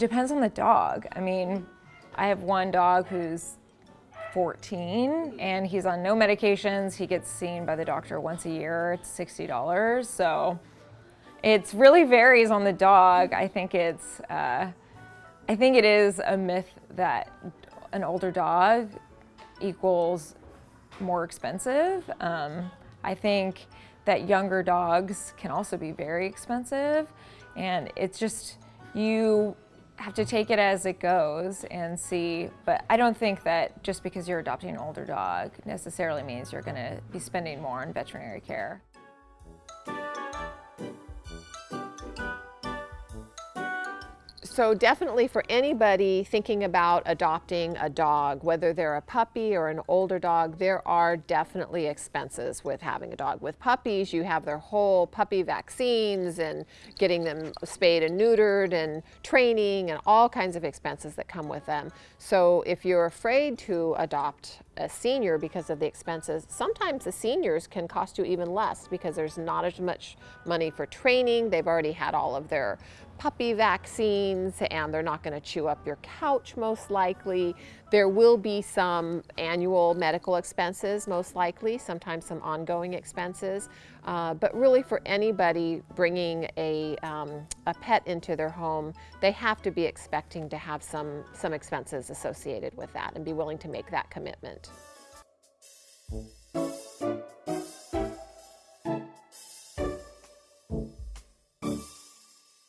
It depends on the dog. I mean, I have one dog who's 14 and he's on no medications. He gets seen by the doctor once a year. It's $60. So it really varies on the dog. I think it's, uh, I think it is a myth that an older dog equals more expensive. Um, I think that younger dogs can also be very expensive and it's just, you have to take it as it goes and see, but I don't think that just because you're adopting an older dog necessarily means you're gonna be spending more on veterinary care. So definitely for anybody thinking about adopting a dog, whether they're a puppy or an older dog, there are definitely expenses with having a dog. With puppies, you have their whole puppy vaccines and getting them spayed and neutered and training and all kinds of expenses that come with them. So if you're afraid to adopt a senior because of the expenses, sometimes the seniors can cost you even less because there's not as much money for training. They've already had all of their puppy vaccines and they're not going to chew up your couch most likely. There will be some annual medical expenses most likely, sometimes some ongoing expenses. Uh, but really for anybody bringing a, um, a pet into their home, they have to be expecting to have some, some expenses associated with that and be willing to make that commitment. Washington.